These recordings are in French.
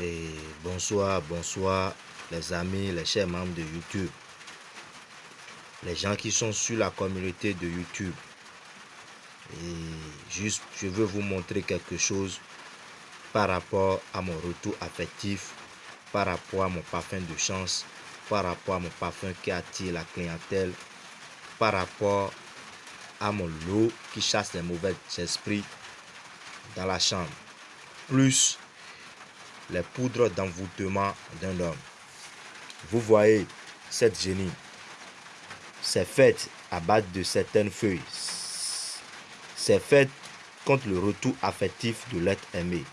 Et bonsoir, bonsoir les amis, les chers membres de YouTube. Les gens qui sont sur la communauté de YouTube. Et juste, je veux vous montrer quelque chose par rapport à mon retour affectif, par rapport à mon parfum de chance, par rapport à mon parfum qui attire la clientèle, par rapport à mon lot qui chasse les mauvais esprits dans la chambre. Plus les poudres d'envoûtement d'un homme. Vous voyez cette génie. C'est fait à base de certaines feuilles. C'est fait contre le retour affectif de l'être aimé.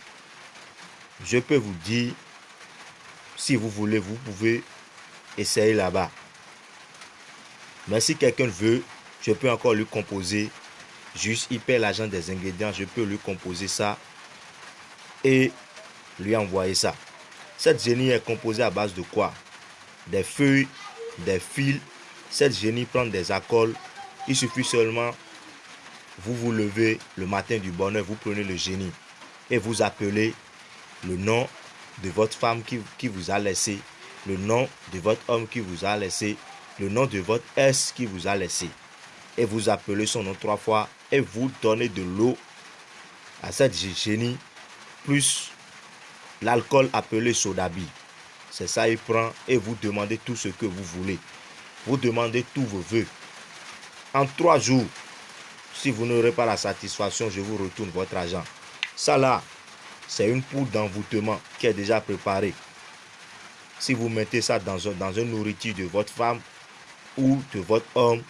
Je peux vous dire, si vous voulez, vous pouvez essayer là-bas. Mais si quelqu'un veut, je peux encore lui composer. Juste, il paie l'argent des ingrédients, je peux lui composer ça. Et lui envoyer ça. Cette génie est composée à base de quoi? Des feuilles, des fils. Cette génie prend des accols. Il suffit seulement, vous vous levez le matin du bonheur, vous prenez le génie et vous appelez le nom de votre femme qui, qui vous a laissé, le nom de votre homme qui vous a laissé, le nom de votre S qui vous a laissé. Et vous appelez son nom trois fois et vous donnez de l'eau à cette génie plus l'alcool appelé sodabi. C'est ça, il prend et vous demandez tout ce que vous voulez. Vous demandez tous vos voeux. En trois jours, si vous n'aurez pas la satisfaction, je vous retourne votre argent. Ça là, c'est une poudre d'envoûtement qui est déjà préparée. Si vous mettez ça dans, un, dans nourriture de votre femme ou de votre homme,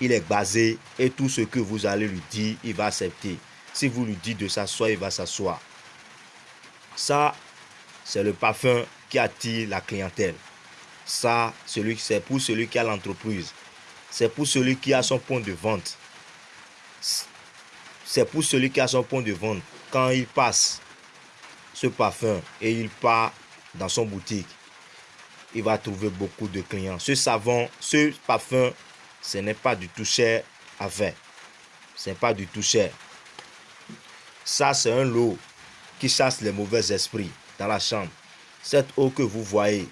il est basé et tout ce que vous allez lui dire, il va accepter. Si vous lui dites de s'asseoir, il va s'asseoir. Ça, c'est le parfum qui attire la clientèle. Ça, c'est pour celui qui a l'entreprise. C'est pour celui qui a son point de vente. C'est pour celui qui a son point de vente. Quand il passe ce parfum et il part dans son boutique, il va trouver beaucoup de clients. Ce savon, ce parfum, ce n'est pas du tout cher à faire. Ce n'est pas du tout cher. Ça, c'est un lot qui chasse les mauvais esprits dans la chambre. Cette eau que vous voyez,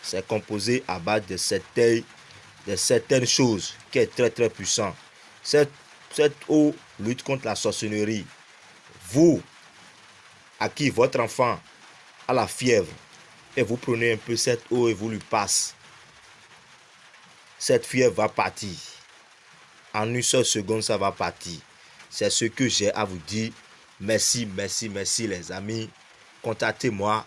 c'est composé à base de certaines, de certaines choses qui est très très puissant. Cette, cette eau lutte contre la sorcellerie. Vous, à qui votre enfant a la fièvre, et vous prenez un peu cette eau et vous lui passez, cette fièvre va partir. En une seule seconde, ça va partir. C'est ce que j'ai à vous dire Merci, merci, merci les amis. Contactez-moi,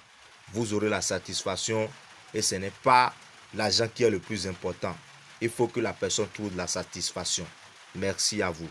vous aurez la satisfaction et ce n'est pas l'argent qui est le plus important. Il faut que la personne trouve la satisfaction. Merci à vous.